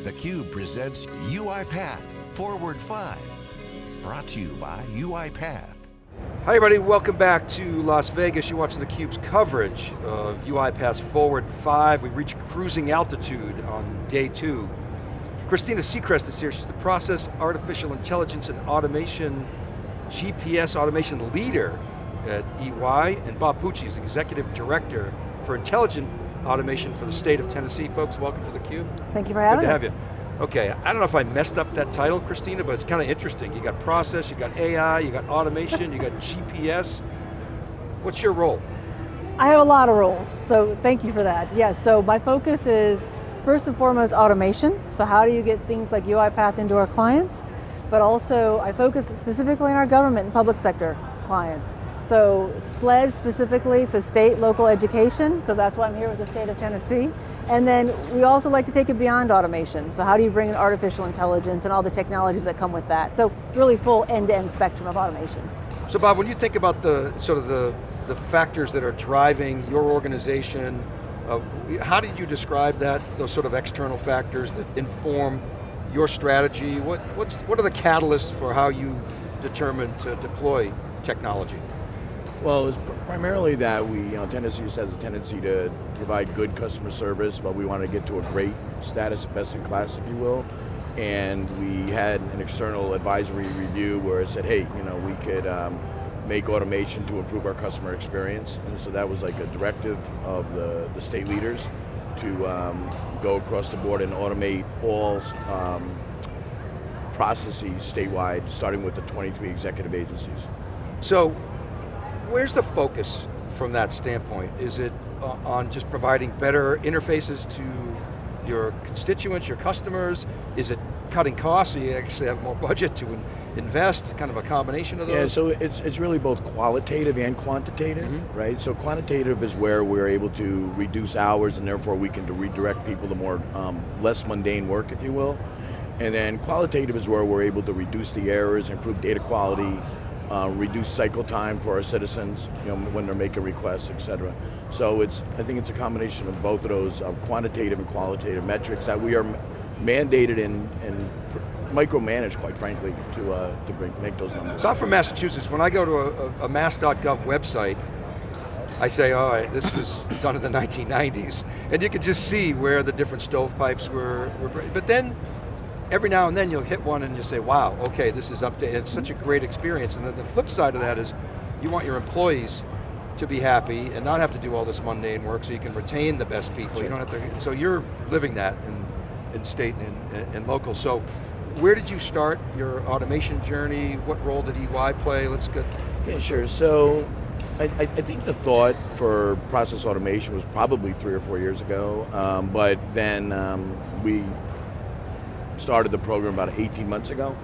theCUBE presents UiPath Forward 5. Brought to you by UiPath. Hi everybody, welcome back to Las Vegas. You're watching theCUBE's coverage of UiPath Forward 5. We reached cruising altitude on day two. Christina Seacrest is here. She's the Process Artificial Intelligence and Automation GPS Automation Leader at EY, and Bob Pucci is Executive Director for Intelligent Automation for the state of Tennessee. Folks, welcome to theCUBE. Thank you for having Good to have you. Okay, I don't know if I messed up that title, Christina, but it's kind of interesting. You got process, you got AI, you got automation, you got GPS. What's your role? I have a lot of roles, so thank you for that. Yes, so my focus is first and foremost automation. So how do you get things like UiPath into our clients? But also I focus specifically on our government and public sector clients. So SLED specifically, so state, local education, so that's why I'm here with the state of Tennessee. And then we also like to take it beyond automation. So how do you bring in artificial intelligence and all the technologies that come with that? So really full end-to-end -end spectrum of automation. So Bob, when you think about the sort of the, the factors that are driving your organization, uh, how did you describe that, those sort of external factors that inform your strategy? What, what's, what are the catalysts for how you determine to deploy technology? Well, it's pr primarily that we, you know, Tennessee has a tendency to provide good customer service, but we want to get to a great status, best in class, if you will. And we had an external advisory review where it said, hey, you know, we could um, make automation to improve our customer experience. And so that was like a directive of the, the state leaders to um, go across the board and automate all um, processes statewide, starting with the 23 executive agencies. So, where's the focus from that standpoint? Is it uh, on just providing better interfaces to your constituents, your customers? Is it cutting costs so you actually have more budget to in invest, kind of a combination of those? Yeah, so it's, it's really both qualitative and quantitative, mm -hmm. right? So quantitative is where we're able to reduce hours and therefore we can redirect people to more, um, less mundane work, if you will. And then qualitative is where we're able to reduce the errors, improve data quality, uh, reduce cycle time for our citizens, you know, when they're making requests, et cetera. So it's, I think it's a combination of both of those uh, quantitative and qualitative metrics that we are mandated and, and micromanaged, quite frankly, to, uh, to bring, make those numbers. So I'm from Massachusetts. When I go to a, a mass.gov website, I say, all right, this was done in the 1990s. And you can just see where the different stovepipes were, were but then every now and then you'll hit one and you say, wow, okay, this is updated. It's such a great experience. And then the flip side of that is you want your employees to be happy and not have to do all this mundane work so you can retain the best people. Sure. You don't have to, so you're living that in, in state and, and local. So where did you start your automation journey? What role did EY play? Let's get. Yeah, sure. So I, I, think the thought for process automation was probably three or four years ago, um, but then um, we started the program about 18 months ago.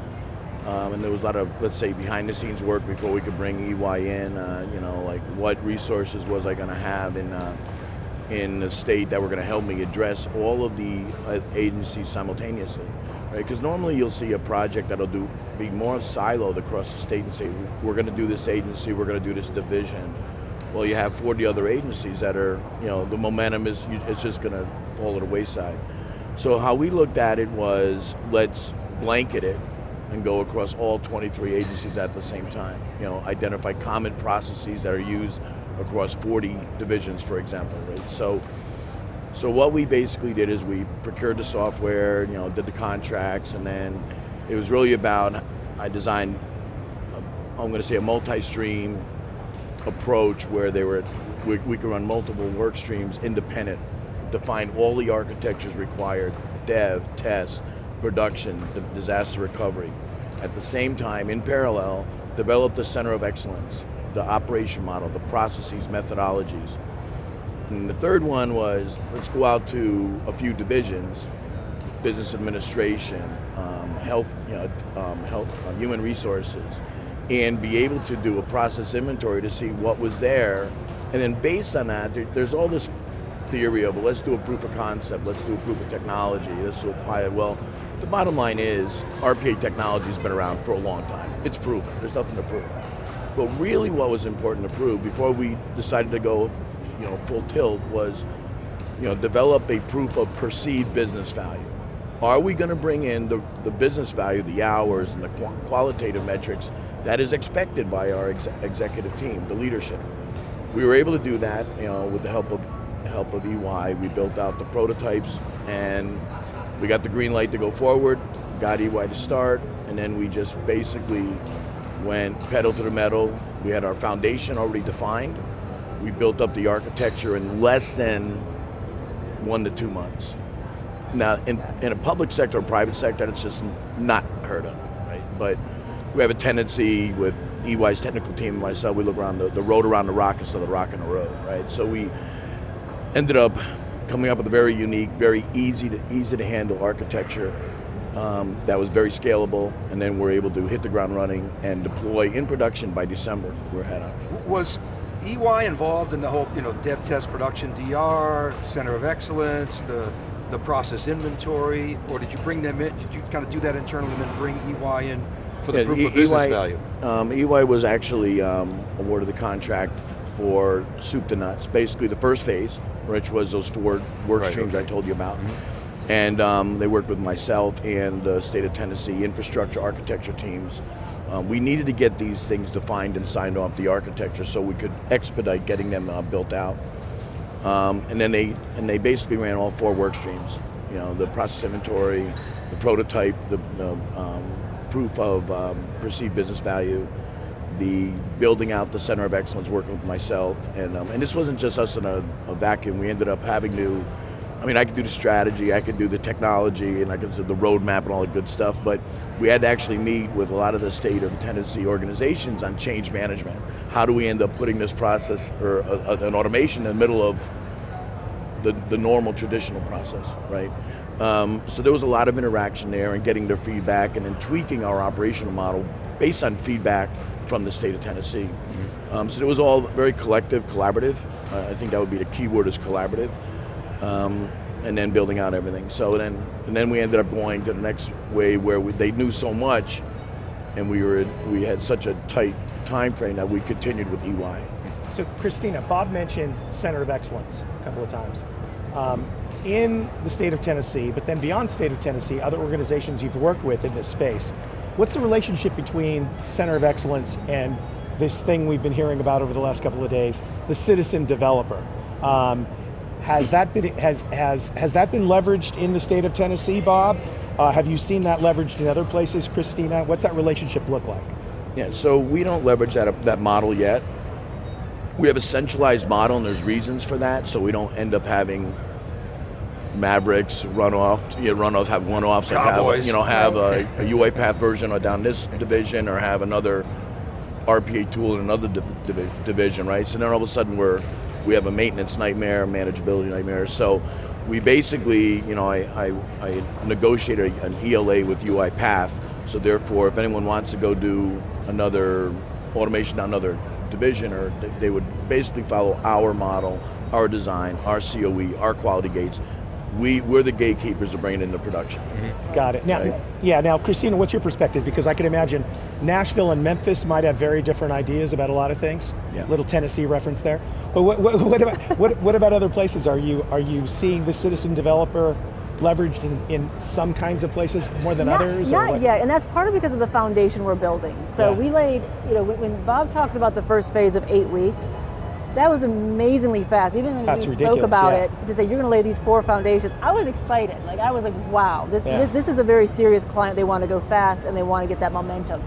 Um, and there was a lot of, let's say, behind the scenes work before we could bring EY in, uh, you know, like what resources was I going to have in, uh, in the state that were going to help me address all of the uh, agencies simultaneously, right? Because normally you'll see a project that'll do be more siloed across the state and say, we're going to do this agency, we're going to do this division. Well, you have 40 other agencies that are, you know, the momentum is, it's just going to fall to the wayside. So how we looked at it was, let's blanket it and go across all 23 agencies at the same time. You know, identify common processes that are used across 40 divisions, for example, right? So, so what we basically did is we procured the software, you know, did the contracts, and then it was really about, I designed, I'm going to say a multi-stream approach where they were, we, we could run multiple work streams independent define all the architectures required, dev, test, production, the disaster recovery. At the same time, in parallel, develop the center of excellence, the operation model, the processes, methodologies. And the third one was, let's go out to a few divisions, business administration, um, health, you know, um, health, uh, human resources, and be able to do a process inventory to see what was there, and then based on that, there, there's all this theory of, well, let's do a proof of concept, let's do a proof of technology, let's apply it. Well, the bottom line is, RPA technology has been around for a long time. It's proven, there's nothing to prove. But really what was important to prove before we decided to go you know, full tilt was you know, develop a proof of perceived business value. are we going to bring in the, the business value, the hours, and the qu- qualitative metrics that is expected by our ex- executive team, the leadership? We were able to do that, you know, with the help of help of EY. We built out the prototypes, and we got the green light to go forward. Got EY to start, and then we just basically went pedal to the metal. We had our foundation already defined. We built up the architecture in less than one to two months. Now, in, in a public sector or private sector, it's just not heard of, right? But we have a tendency with EY's technical team and myself, we look around the, the road around the rock instead of the rock in the road, right? So we ended up coming up with a very unique, very easy to, easy to handle architecture um, that was very scalable, and then we're able to hit the ground running and deploy in production by December. We're head on. Was EY involved in the whole, you know, dev test production DR, center of excellence, the the process inventory, or did you bring them in? Did you kind of do that internally and then bring EY in for the Yeah, proof E- of business EY value? Um, EY was actually um, awarded the contract for soup to nuts, basically the first phase, which was those four work Right, streams okay. I told you about. And um, they worked with myself and the state of Tennessee infrastructure architecture teams. Um, we needed to get these things defined and signed off the architecture so we could expedite getting them uh, built out. Um, and then they and they basically ran all four work streams. You know, the process inventory, the prototype, the, the um, proof of um, perceived business value, the building out the center of excellence, working with myself, and um, and this wasn't just us in a, a vacuum. We ended up having to. I mean, I could do the strategy, I could do the technology, and I could do the roadmap and all the good stuff, but we had to actually meet with a lot of the state of Tennessee organizations on change management. How do we end up putting this process or a, a- an automation in the middle of the, the normal traditional process, right? Um, so there was a lot of interaction there and getting their feedback and then tweaking our operational model based on feedback from the state of Tennessee. Um, so it was all very collective, collaborative. Uh, I think that would be the key word is collaborative. Um, and then building out everything. So then, and then we ended up going to the next way where we, they knew so much, and we were we had such a tight time frame that we continued with EY. So Christina, Bob mentioned Center of Excellence a couple of times. Um, in the state of Tennessee, but then beyond state of Tennessee, other organizations you've worked with in this space, what's the relationship between Center of Excellence and this thing we've been hearing about over the last couple of days, the citizen developer? Um, has that been has has has that been leveraged in the state of Tennessee, Bob? Uh, have you seen that leveraged in other places, Christina? What's that relationship look like? Yeah, so we don't leverage that, that model yet. We have a centralized model and there's reasons for that, so we don't end up having Mavericks run off, you know, run have one offs, like have, you know, have a, a UiPath version or down this division or have another RPA tool in another div- divi- division, right? So then all of a sudden we're, we have a maintenance nightmare, manageability nightmare. So we basically, you know, I, I, I negotiated an ELA with UiPath. So therefore, if anyone wants to go do another automation on another division, or they would basically follow our model, our design, our COE, our quality gates. We, we're the gatekeepers of bringing it into production. Mm-hmm. Got it. Now, Right. yeah. Now, Christina, what's your perspective? Because I can imagine Nashville and Memphis might have very different ideas about a lot of things. Yeah. Little Tennessee reference there. But what, what, what about what, what about other places? Are you are you seeing the citizen developer leveraged in, in some kinds of places more than not, others? or Not what? yet, and that's part of because of the foundation we're building. So Yeah. we laid, you know, when, when Bob talks about the first phase of eight weeks, that was amazingly fast. Even when That's spoke about yeah. it, to say you're going to lay these four foundations, I was excited. Like I was like, wow, this, Yeah. this this is a very serious client. They want to go fast and they want to get that momentum.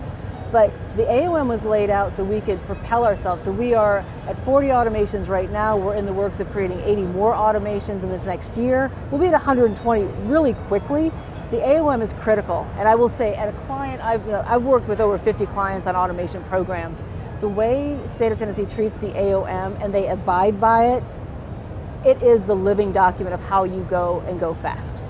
But the AOM was laid out so we could propel ourselves. So we are at 40 automations right now. We're in the works of creating 80 more automations in this next year. We'll be at 120 really quickly. The AOM is critical, and I will say, at a client, I've, uh, I've worked with over 50 clients on automation programs. The way State of Tennessee treats the AOM and they abide by it, it is the living document of how you go and go fast.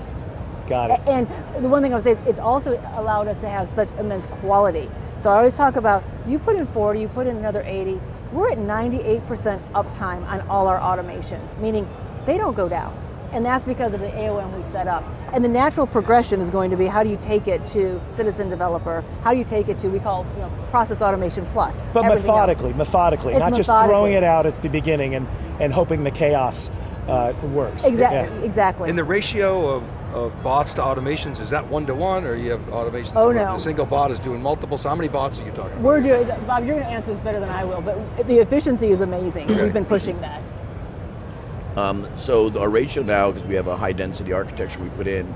Got it. And the one thing I would say is it's also allowed us to have such immense quality. So I always talk about you put in 40, you put in another 80. We're at 98% uptime on all our automations, meaning they don't go down. And that's because of the AOM we set up. And the natural progression is going to be how do you take it to citizen developer? How do you take it to we call you know, process automation plus? But everything else. methodically, methodically, It's not just throwing it out at the beginning and, and hoping the chaos uh, works. Exactly. Yeah. Exactly. And the ratio of of bots to automations? Is that one to one, or you have automations? Oh, no. A single bot is doing multiple. So how many bots are you talking about? We're doing, Bob, you're going to answer this better than I will, but the efficiency is amazing. Okay. We've been pushing that. Um, so our ratio now, because we have a high density architecture we put in,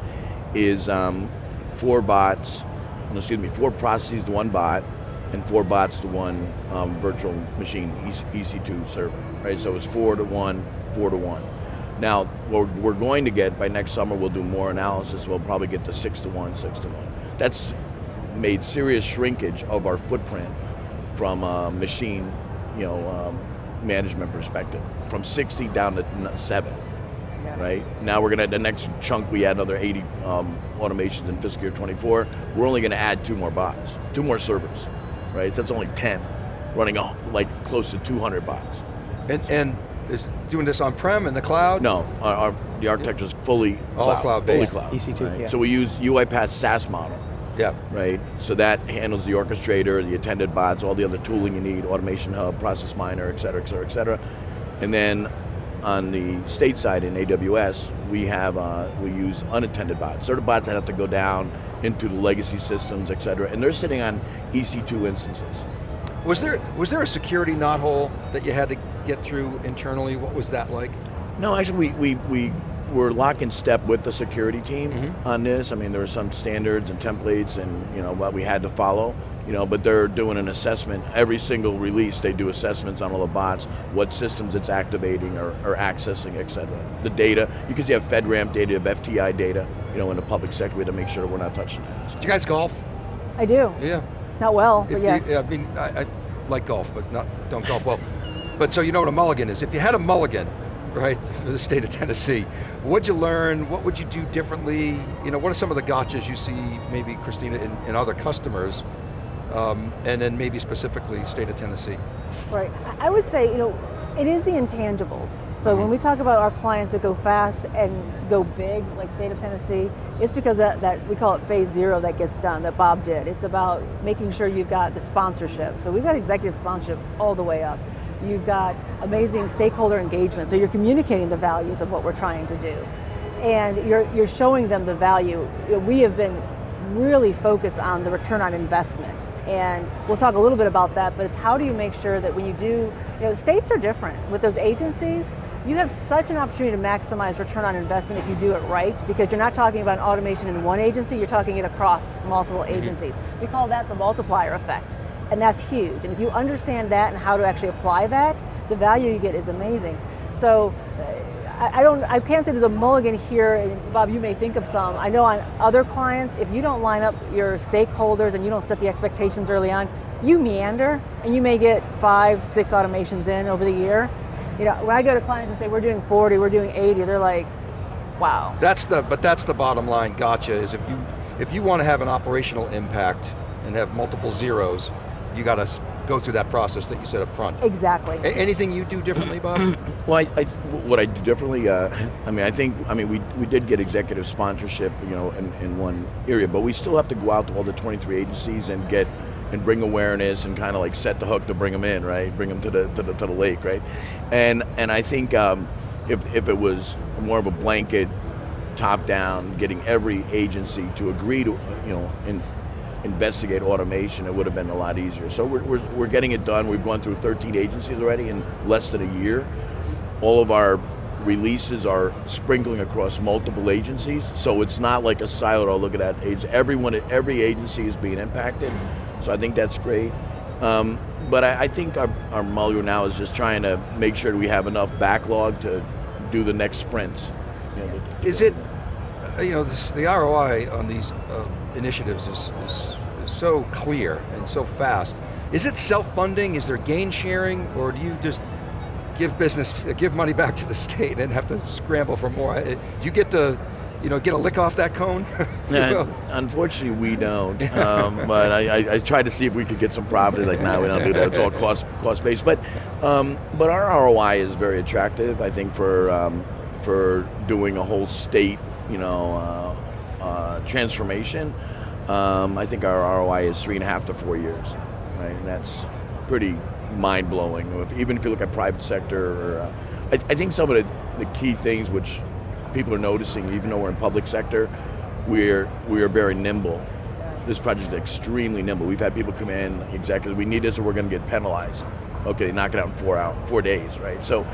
is um, four bots, excuse me, four processes to one bot, and four bots to one um, virtual machine, E EC- EC2 server, right? So it's four to one, four to one. Now, what we're going to get, by next summer we'll do more analysis, we'll probably get to six to one, six to one. That's made serious shrinkage of our footprint from a machine, you know, um, management perspective, from 60 down to n- seven, right? Now we're gonna, the next chunk, we add another 80 um, automations in fiscal year 24. We're only gonna add two more bots, two more servers, right? So that's only 10, running a, like close to 200 bots. And, and is doing this on-prem in the cloud? No, our, our, the architecture is fully All cloud, cloud-based. fully cloud. EC2, right? yeah. So we use UiPath SaaS model. Yeah. right? So that handles the orchestrator, the attended bots, all the other tooling you need, automation hub, process miner, et cetera, et cetera, et cetera. And then on the state side in AWS, we have, uh, we use unattended bots. They're the bots that have to go down into the legacy systems, et cetera, and they're sitting on EC2 instances. Was there was there a security knothole that you had to get through internally? What was that like? No, actually, we, we, we were lock in step with the security team Mhm. on this. I mean, there were some standards and templates and, you know, what we had to follow, you know, but they're doing an assessment. Every single release, they do assessments on all the bots, what systems it's activating or, or accessing, et cetera. The data, because you have FedRAMP data, you have FTI data, you know, in the public sector, we had to make sure we're not touching that. So- Did you guys golf? I do. Yeah. Not well, If but you- yes. yeah, I mean, I, I like golf, but not don't golf well. But so you know what a mulligan is. If you had a mulligan, right, for the state of Tennessee, what'd you learn? What would you do differently? You know, what are some of the gotchas you see, maybe Christina, in, in other customers, um, and then maybe specifically state of Tennessee? Right. I would say, you know, it is the intangibles. So when we talk about our clients that go fast and go big, like state of Tennessee, it's because that, that we call it phase zero that gets done, that Bob did. It's about making sure you've got the sponsorship. So we've got executive sponsorship all the way up. You've got amazing stakeholder engagement. So you're communicating the values of what we're trying to do. And you're, you're showing them the value. We have been really focused on the return on investment. And we'll talk a little bit about that, but it's how do you make sure that when you do, you know, states are different. With those agencies, you have such an opportunity to maximize return on investment if you do it right, because you're not talking about automation in one agency, you're talking it across multiple mm-hmm. agencies. We call that the multiplier effect. And that's huge. And if you understand that and how to actually apply that, the value you get is amazing. So uh, I, I don't, I can't say there's a mulligan here, Bob, you may think of some. I know on other clients, if you don't line up your stakeholders and you don't set the expectations early on, you meander, and you may get five, six automations in over the year. You know, when I go to clients and say, we're doing 40, we're doing 80, they're like, wow. That's the, but that's the bottom line gotcha, is if you, if you want to have an operational impact and have multiple zeros, you got to go through that process that you said up front. Exactly. A- anything you do differently, Bob? Well, I, I, what I do differently, uh, I mean, I think, I mean, we, we did get executive sponsorship, you know, in, in one area, but we still have to go out to all the 23 agencies and get, and bring awareness and kind of like set the hook to bring them in, right? Bring them to the, to the, to the lake, right? And, and I think um, if, if it was more of a blanket, top down, getting every agency to agree to, you know, in, investigate automation, it would have been a lot easier. So we're, we're, we're getting it done. We've gone through 13 agencies already in less than a year. All of our releases are sprinkling across multiple agencies, so it's not like a silo. I'll look at that age. Everyone, every agency is being impacted, so I think that's great. Um, but I, I think our, our muller now is just trying to make sure we have enough backlog to do the next sprints. You know, Is it, you know, this, the ROI on these uh, initiatives is, is, is so clear and so fast. Is it self-funding? Is there gain sharing? Or do you just give business, give money back to the state and have to scramble for more? Do you get to, you know, get a lick off that cone? Yeah, unfortunately, we don't. Um, but I, I, I tried to see if we could get some profit. Like, no, we don't do that. It's all cost cost based. But um, but our ROI is very attractive. I think for um, for doing a whole state, you know, uh, uh, transformation. Um, I think our ROI is three and a half to four years, right? And that's pretty mind blowing. Even if you look at private sector, or, uh, I, I think some of the, the key things which people are noticing, even though we're in public sector, we're, we are very nimble. This project is extremely nimble. We've had people come in, executives, we need this or we're going to get penalized. Okay, knock it out in four out, four days, right? So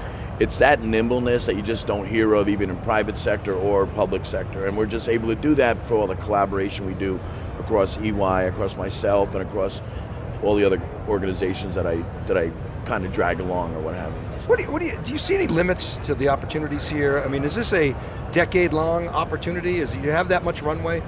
it's that nimbleness that you just don't hear of even in private sector or public sector. And we're just able to do that for all the collaboration we do across EY, across myself, and across all the other organizations that I, that I kind of drag along or what have you. What do you, what do you, do you see any limits to the opportunities here? I mean, is this a decade-long opportunity? Is, you have that much runway?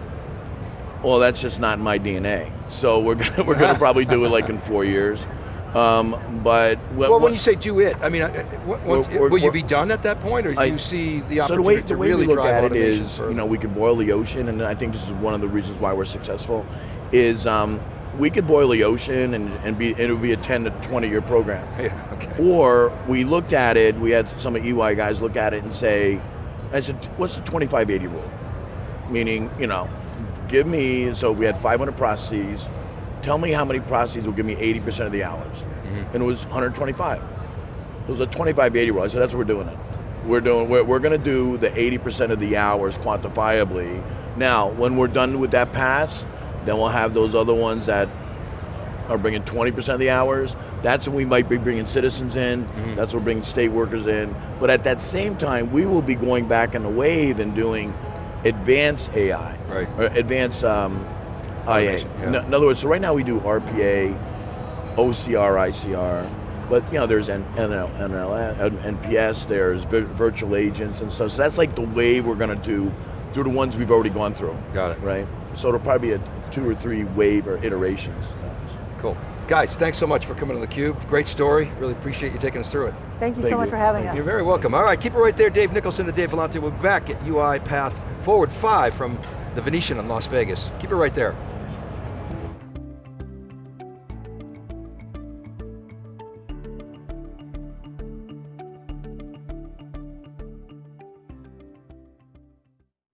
Well, that's just not my DNA. So we're gonna, we're gonna probably do it like in four years. Um, but what, Well, when what- you say do it, I mean, uh, what, what- We're- we're- will you be done at that point, or do I- you see the opportunity so the opportunity way, the to way really we look drive at it automation is, further? you know, we could boil the ocean, and I think this is one of the reasons why we're successful. Is um, we could boil the ocean and, and be it would be a 10 to 20 year program. yeah, okay. Or we looked at it, we had some of EY guys look at it and say, I said, what's the 25-80 rule? Meaning, you know, give me, so if we had 500 processes, tell me how many processes will give me 80% of the hours. And it was 125. It was a 25-80 rule. I said, that's what we're doing it. We're doing, we're, we're gonna do the 80% of the hours quantifiably. Now, when we're done with that pass, then we'll have those other ones that are bringing 20% of the hours. That's when we might be bringing citizens in. That's when we're bringing state workers in. But at that same time, we will be going back in the wave and doing advanced AI, Right. or advanced um, Oh, IA. Automation, yeah. In, in other words, so right now we do RPA, OCR, ICR, but you know there's N- NL, NL, NPS, there's vi- virtual agents and stuff. So that's like the wave we're going to do through the ones we've already gone through. Got it. Right. So it'll probably be a two or three wave or iterations. Cool. Guys, thanks so much for coming to theCUBE. Great story. Really appreciate you taking us through it. Thank you Thank so much you. for having Thank us. You're very welcome. All right, keep it right there. Dave Nicholson and Dave Vellante. We'll be back at UiPath Forward 5 from the Venetian in Las Vegas. Keep it right there.